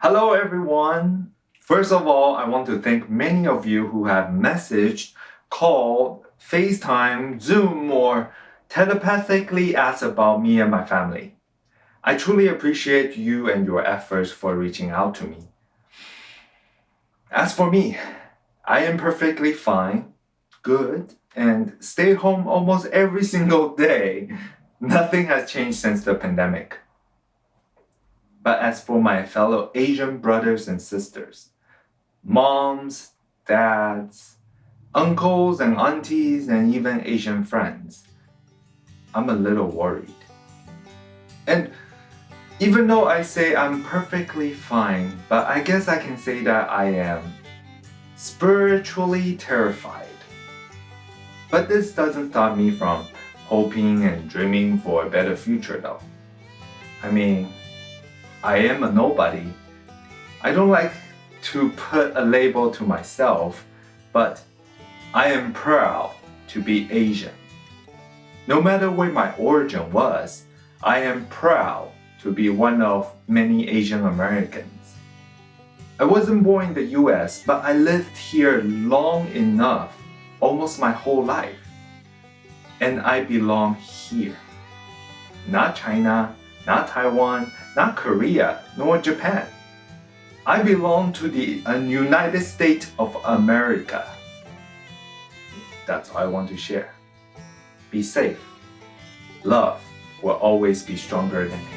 Hello everyone! First of all, I want to thank many of you who have messaged, called, FaceTime, Zoom, or telepathically asked about me and my family. I truly appreciate you and your efforts for reaching out to me. As for me, I am perfectly fine, good, and stay home almost every single day. Nothing has changed since the pandemic. But as for my fellow Asian brothers and sisters, moms, dads, uncles and aunties, and even Asian friends, I'm a little worried. And even though I say I'm perfectly fine, but I guess I can say that I am spiritually terrified. But this doesn't stop me from hoping and dreaming for a better future though. I mean, I am a nobody. I don't like to put a label to myself, but I am proud to be Asian. No matter where my origin was, I am proud to be one of many Asian Americans. I wasn't born in the US, but I lived here long enough, almost my whole life. And I belong here. Not China, not Taiwan, not Korea, nor Japan. I belong to the uh, United States of America. That's all I want to share. Be safe. Love will always be stronger than hate.